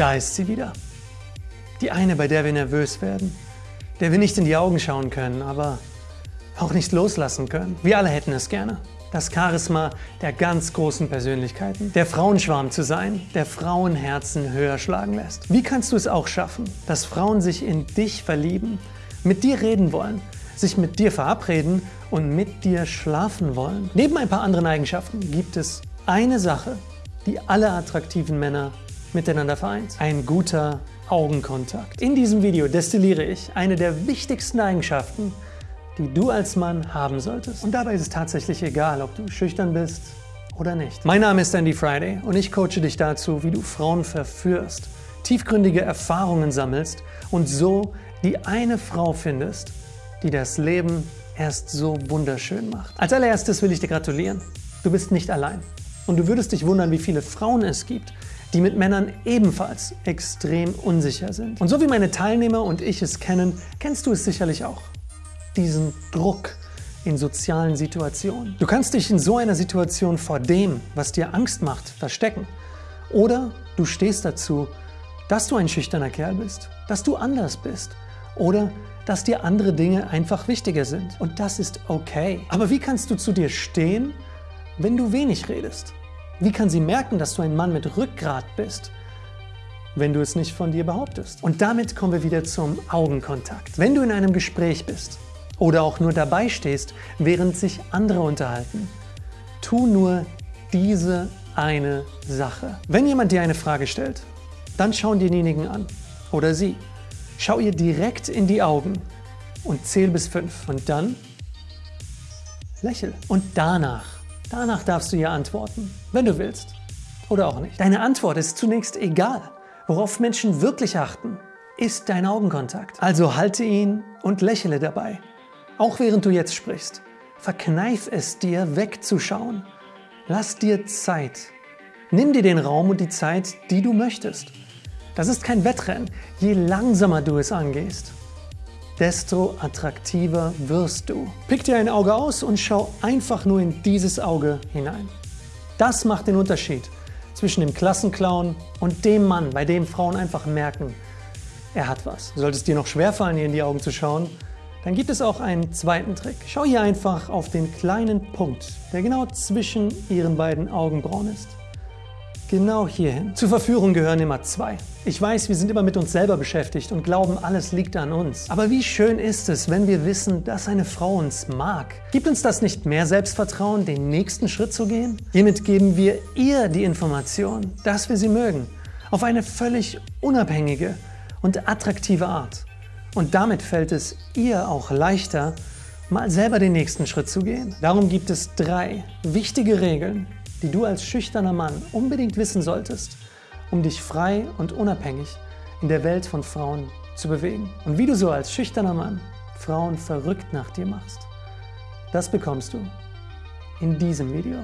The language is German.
Da ist sie wieder. Die eine, bei der wir nervös werden, der wir nicht in die Augen schauen können, aber auch nicht loslassen können. Wir alle hätten es gerne. Das Charisma der ganz großen Persönlichkeiten, der Frauenschwarm zu sein, der Frauenherzen höher schlagen lässt. Wie kannst du es auch schaffen, dass Frauen sich in dich verlieben, mit dir reden wollen, sich mit dir verabreden und mit dir schlafen wollen? Neben ein paar anderen Eigenschaften gibt es eine Sache, die alle attraktiven Männer miteinander vereint. Ein guter Augenkontakt. In diesem Video destilliere ich eine der wichtigsten Eigenschaften, die du als Mann haben solltest. Und dabei ist es tatsächlich egal, ob du schüchtern bist oder nicht. Mein Name ist Andy Friday und ich coache dich dazu, wie du Frauen verführst, tiefgründige Erfahrungen sammelst und so die eine Frau findest, die das Leben erst so wunderschön macht. Als allererstes will ich dir gratulieren. Du bist nicht allein. Und du würdest dich wundern, wie viele Frauen es gibt, die mit Männern ebenfalls extrem unsicher sind. Und so wie meine Teilnehmer und ich es kennen, kennst du es sicherlich auch diesen Druck in sozialen Situationen. Du kannst dich in so einer Situation vor dem, was dir Angst macht, verstecken. Oder du stehst dazu, dass du ein schüchterner Kerl bist, dass du anders bist oder dass dir andere Dinge einfach wichtiger sind. Und das ist okay. Aber wie kannst du zu dir stehen, wenn du wenig redest? Wie kann sie merken, dass du ein Mann mit Rückgrat bist, wenn du es nicht von dir behauptest? Und damit kommen wir wieder zum Augenkontakt. Wenn du in einem Gespräch bist oder auch nur dabei stehst, während sich andere unterhalten. Tu nur diese eine Sache. Wenn jemand dir eine Frage stellt, dann schau denjenigen an oder sie. Schau ihr direkt in die Augen und zähl bis fünf und dann lächel. Und danach, danach darfst du ihr antworten, wenn du willst oder auch nicht. Deine Antwort ist zunächst egal. Worauf Menschen wirklich achten, ist dein Augenkontakt. Also halte ihn und lächele dabei. Auch während du jetzt sprichst, verkneif es dir, wegzuschauen. Lass dir Zeit. Nimm dir den Raum und die Zeit, die du möchtest. Das ist kein Wettrennen. Je langsamer du es angehst, desto attraktiver wirst du. Pick dir ein Auge aus und schau einfach nur in dieses Auge hinein. Das macht den Unterschied zwischen dem Klassenclown und dem Mann, bei dem Frauen einfach merken, er hat was. Sollte es dir noch schwerfallen, ihr in die Augen zu schauen, dann gibt es auch einen zweiten Trick. Schau hier einfach auf den kleinen Punkt, der genau zwischen Ihren beiden Augenbrauen ist. Genau hierhin. Zur Verführung gehören immer zwei. Ich weiß, wir sind immer mit uns selber beschäftigt und glauben, alles liegt an uns. Aber wie schön ist es, wenn wir wissen, dass eine Frau uns mag? Gibt uns das nicht mehr Selbstvertrauen, den nächsten Schritt zu gehen? Hiermit geben wir ihr die Information, dass wir sie mögen. Auf eine völlig unabhängige und attraktive Art. Und damit fällt es ihr auch leichter, mal selber den nächsten Schritt zu gehen. Darum gibt es drei wichtige Regeln, die du als schüchterner Mann unbedingt wissen solltest, um dich frei und unabhängig in der Welt von Frauen zu bewegen. Und wie du so als schüchterner Mann Frauen verrückt nach dir machst, das bekommst du in diesem Video.